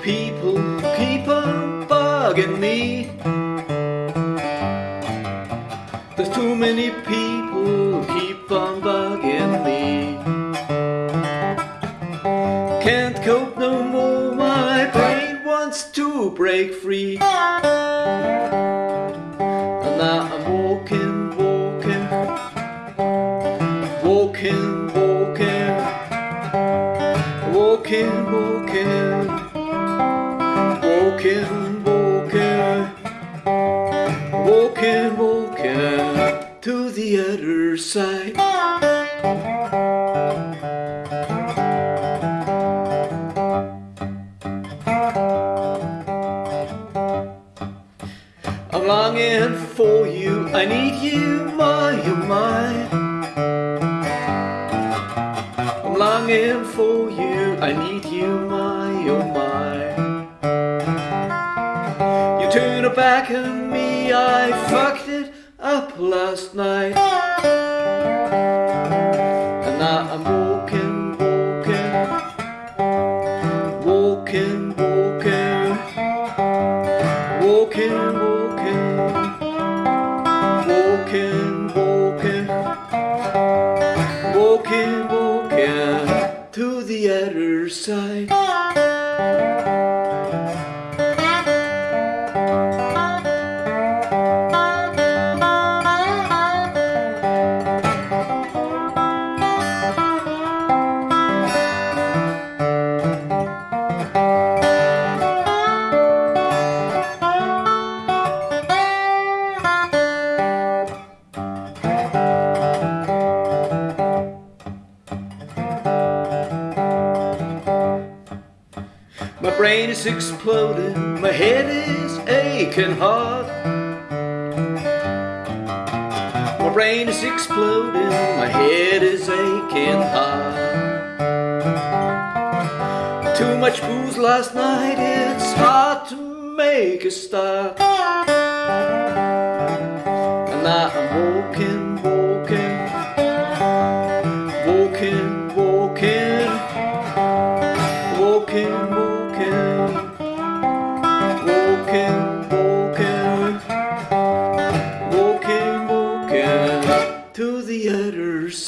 people who keep on bugging me. There's too many people who keep on bugging me. Can't cope no more, my brain wants to break free. And now I'm walking, walking, walking, walking, walking, walking, walking, walking, to the other side. I'm longing for you, I need you, my, oh my. I'm longing for you, I need you, my, oh my. You turn it back on me, I fucked it up last night. And now I'm walking, walking Walking, walking Walking, walking Walking, walking Walking, walking to the other side. My brain is exploding, my head is aching hard. My brain is exploding, my head is aching hard. Too much booze last night, it's hard to make a start. And now I'm walking, walking, walking, walking, walking.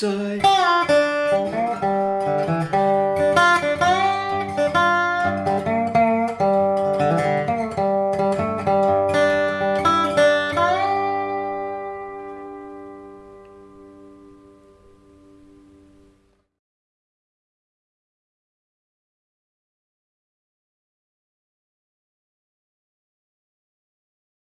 side.